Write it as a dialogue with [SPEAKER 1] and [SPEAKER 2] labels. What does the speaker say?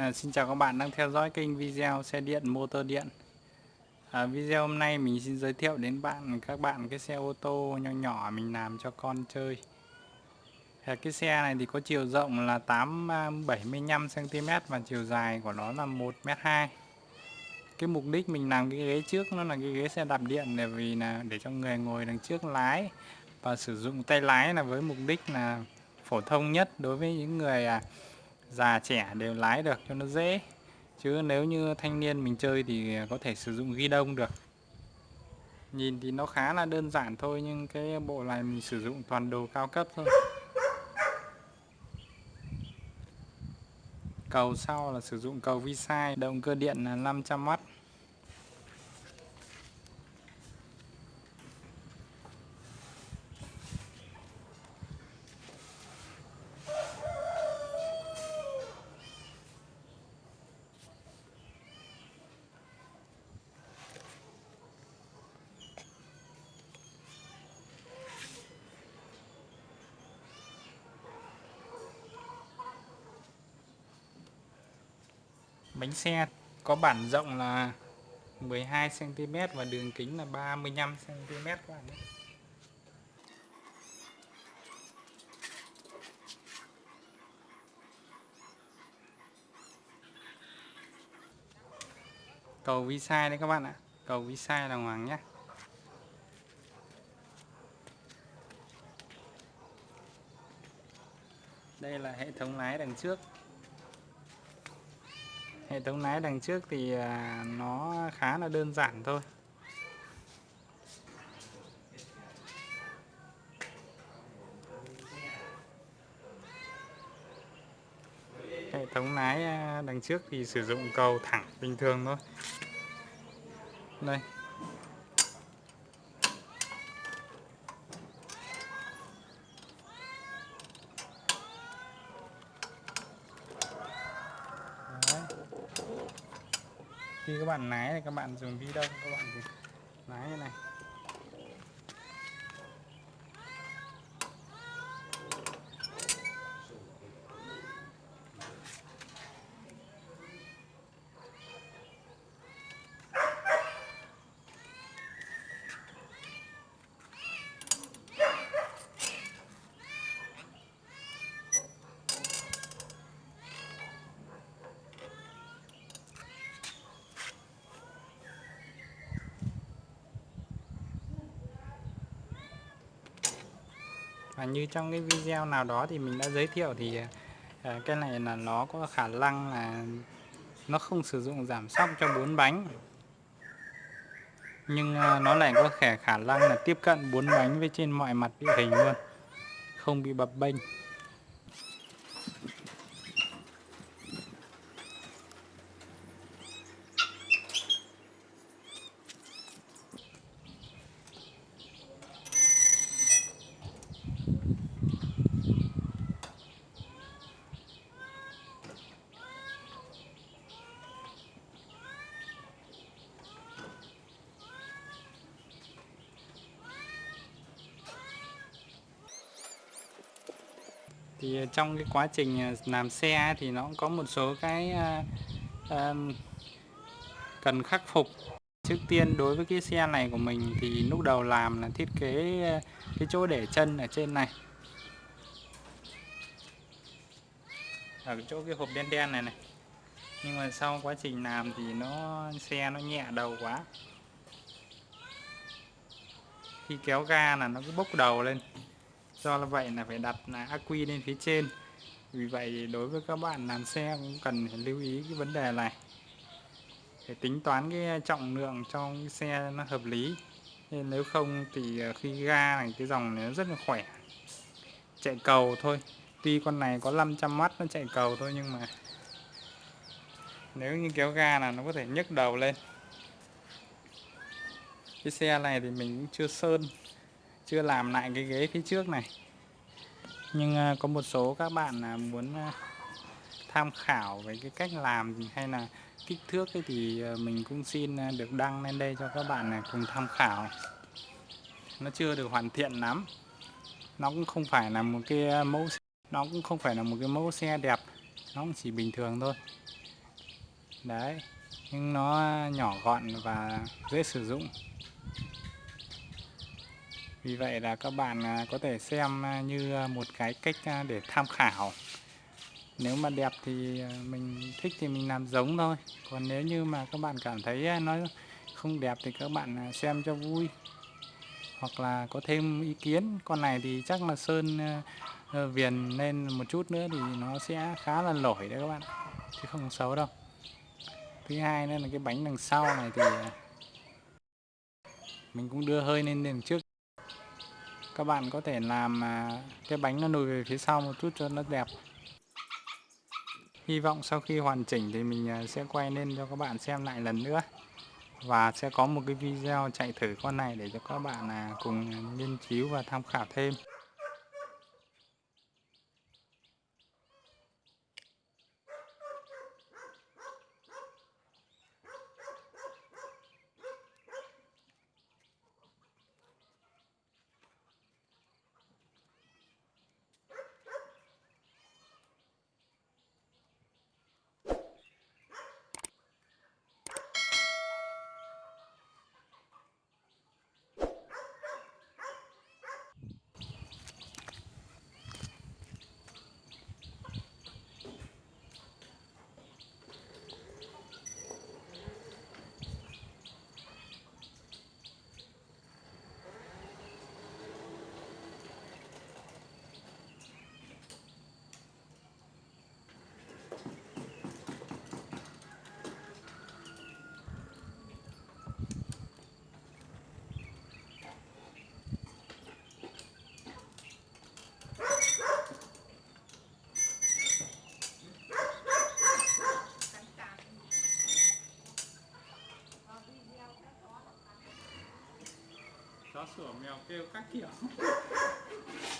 [SPEAKER 1] À, xin chào các bạn đang theo dõi kênh video xe điện motor điện. À, Video hôm nay mình xin giới thiệu đến bạn các bạn cái xe ô tô nhỏ nhỏ mình làm cho con chơi. À, Cái xe này thì có chiều rộng là 8 75cm à, và chiều dài của nó là 1m2 Cái mục đích mình làm cái ghế trước nó là cái ghế xe đạp điện để vì là để cho người ngồi đằng trước lái và sử dụng tay lái là với mục đích là phổ thông nhất đối với những người à, già trẻ đều lái được cho nó dễ. Chứ nếu như thanh niên mình chơi thì có thể sử dụng ghi đông được. Nhìn thì nó khá là đơn giản thôi, nhưng cái bộ này mình sử dụng toàn đồ cao cấp thôi. Cầu sau là sử dụng cầu vi sai động cơ điện là 500W Bánh xe có bản rộng là 12cm và đường kính là 35cm các bạn nhé. Cầu vi sai đấy các bạn ạ. Cầu vi sai là hoàng nhé. Đây là hệ thống lái đằng trước hệ thống lái đằng trước thì à, nó khá là đơn giản thôi. Hệ thống lái à, đằng trước thì sử dụng cầu thẳng bình thường thôi. Đây. Khi các bạn lái thì các bạn dùng vi đông các bạn thì lái như này. Và như trong cái video nào đó thì mình đã giới thiệu thì à, cái này là nó có khả năng là nó không sử dụng giảm sóc cho bốn bánh. Nhưng à, nó lại có khả khả năng là tiếp cận bốn bánh với trên mọi mặt địa hình luôn không bị bập bênh. Thì trong cái quá trình à, làm xe thì nó cũng có một số cái uh, cần khắc phục. Trước tiên đối với cái xe này của mình thì lúc đầu làm là thiết kế cái chỗ để chân ở trên này. Ở chỗ cái hộp đen đen này này. Nhưng mà sau quá trình làm thì nó xe nó nhẹ đầu quá. Khi kéo ga là nó cứ bốc đầu lên do là vậy là phải đặt là ắc quy lên phía trên. Vì vậy đối với các bạn làm xe cũng cần phải lưu ý cái vấn đề này. Để tính toán cái trọng lượng trong cái xe nó hợp lý. Nên nếu không thì à, khi ga này, cái dòng này nó rất là khỏe. Chạy cầu thôi. Tuy con này có 500 mắt nó chạy cầu thôi nhưng mà nếu như kéo ga là nó có thể nhấc đầu lên. Cái xe này thì mình cũng chưa sơn chưa làm lại cái ghế phía trước này. Nhưng à, có một số các bạn à, muốn à, tham khảo về cái cách làm hay là kích thước ấy thì mình cũng xin được đăng lên đây cho các bạn này cùng tham khảo. Nó chưa được hoàn thiện lắm. Nó cũng không phải là một cái mẫu nó cũng không phải là một cái mẫu xe đẹp. Nó cũng chỉ bình thường thôi. Đấy. Nhưng nó nhỏ gọn và dễ sử dụng vì vậy là các bạn à, có thể xem à, như à, một cái cách để tham khảo. Nếu mà đẹp thì mình thích thì mình làm giống thôi. Còn nếu như mà các bạn cảm thấy nó không đẹp thì các bạn xem cho vui. Hoặc là có thêm ý kiến. Con này thì chắc là sơn ờ, viền lên một chút nữa thì nó sẽ khá là nổi đấy các bạn. Chứ không xấu đâu. Thứ hai nữa là cái bánh đằng sau này thì mình cũng đưa hơi lên đằng trước các bạn có thể làm à, cái bánh nó lùi về phía sau một chút cho nó đẹp. Hy vọng sau khi hoàn chỉnh thì mình à, sẽ quay lên cho các bạn xem lại lần nữa. Và sẽ có một cái video chạy thử con này để cho các bạn à, cùng nghiên cứu và tham khảo thêm. sua, meu, eu caqui tá ó.